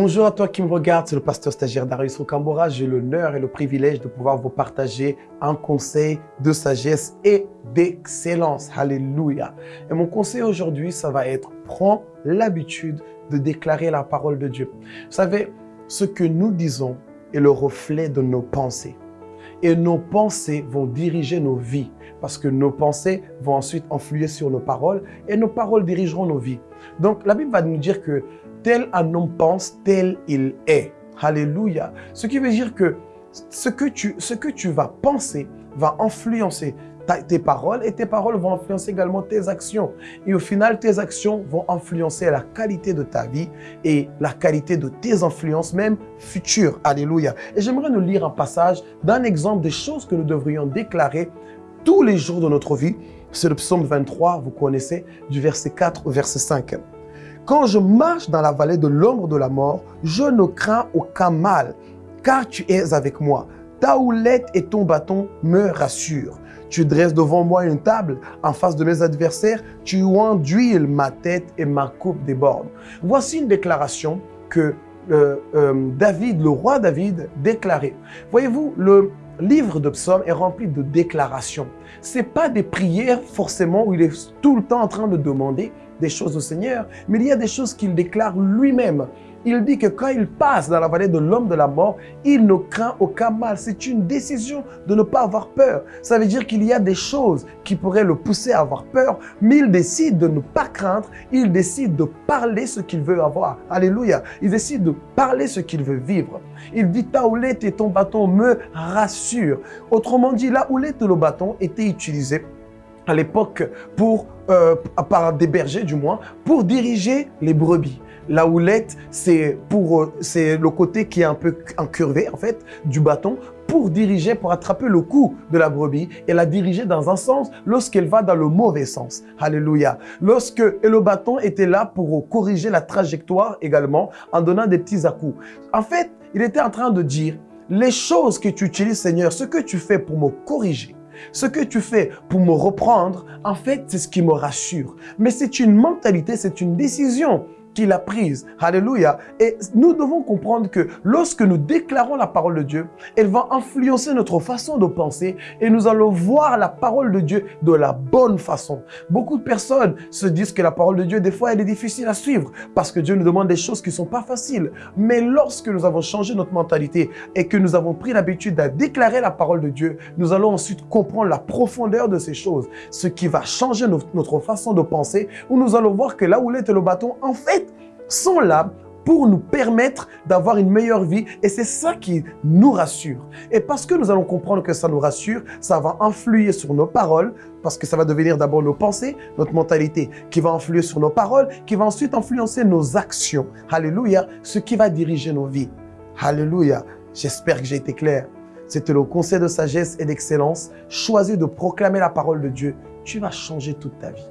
Bonjour à toi qui me regarde, c'est le pasteur stagiaire Darius Rocambora. J'ai l'honneur et le privilège de pouvoir vous partager un conseil de sagesse et d'excellence. Alléluia. Et mon conseil aujourd'hui, ça va être prends l'habitude de déclarer la parole de Dieu. Vous savez, ce que nous disons est le reflet de nos pensées. Et nos pensées vont diriger nos vies parce que nos pensées vont ensuite influer sur nos paroles et nos paroles dirigeront nos vies. Donc la Bible va nous dire que tel un homme pense, tel il est. Alléluia. Ce qui veut dire que ce que tu, ce que tu vas penser va influencer tes paroles et tes paroles vont influencer également tes actions. Et au final, tes actions vont influencer la qualité de ta vie et la qualité de tes influences même futures. Alléluia. Et j'aimerais nous lire un passage d'un exemple des choses que nous devrions déclarer tous les jours de notre vie. C'est le psaume 23, vous connaissez, du verset 4 au verset 5. Quand je marche dans la vallée de l'ombre de la mort, je ne crains aucun mal, car tu es avec moi. Ta houlette et ton bâton me rassurent. Tu dresses devant moi une table en face de mes adversaires. Tu enduiles ma tête et ma coupe déborde. Voici une déclaration que euh, euh, David, le roi David, déclarait. Voyez-vous, le livre de psaumes est rempli de déclarations. Ce pas des prières forcément où il est tout le temps en train de demander des choses au Seigneur, mais il y a des choses qu'il déclare lui-même. Il dit que quand il passe dans la vallée de l'homme de la mort, il ne craint aucun mal. C'est une décision de ne pas avoir peur. Ça veut dire qu'il y a des choses qui pourraient le pousser à avoir peur, mais il décide de ne pas craindre. Il décide de parler ce qu'il veut avoir. Alléluia. Il décide de parler ce qu'il veut vivre. Il dit, ta houlette et ton bâton me rassurent. Autrement dit, la houlette et le bâton étaient utilisés à l'époque pour euh, par des bergers du moins pour diriger les brebis. La houlette, c'est pour euh, c'est le côté qui est un peu incurvé en fait du bâton pour diriger, pour attraper le cou de la brebis et la diriger dans un sens lorsqu'elle va dans le mauvais sens. Alléluia. Lorsque et le bâton était là pour corriger la trajectoire également en donnant des petits à-coups. En fait, il était en train de dire les choses que tu utilises, Seigneur, ce que tu fais pour me corriger, ce que tu fais pour me reprendre, en fait, c'est ce qui me rassure. Mais c'est une mentalité, c'est une décision qu'il a prise. Alléluia. Et nous devons comprendre que lorsque nous déclarons la parole de Dieu, elle va influencer notre façon de penser et nous allons voir la parole de Dieu de la bonne façon. Beaucoup de personnes se disent que la parole de Dieu, des fois, elle est difficile à suivre parce que Dieu nous demande des choses qui ne sont pas faciles. Mais lorsque nous avons changé notre mentalité et que nous avons pris l'habitude de déclarer la parole de Dieu, nous allons ensuite comprendre la profondeur de ces choses, ce qui va changer notre façon de penser, où nous allons voir que là où est le bâton, en fait, sont là pour nous permettre d'avoir une meilleure vie. Et c'est ça qui nous rassure. Et parce que nous allons comprendre que ça nous rassure, ça va influer sur nos paroles, parce que ça va devenir d'abord nos pensées, notre mentalité, qui va influer sur nos paroles, qui va ensuite influencer nos actions. Alléluia, ce qui va diriger nos vies. Alléluia. J'espère que j'ai été clair. C'était le conseil de sagesse et d'excellence. Choisis de proclamer la parole de Dieu. Tu vas changer toute ta vie.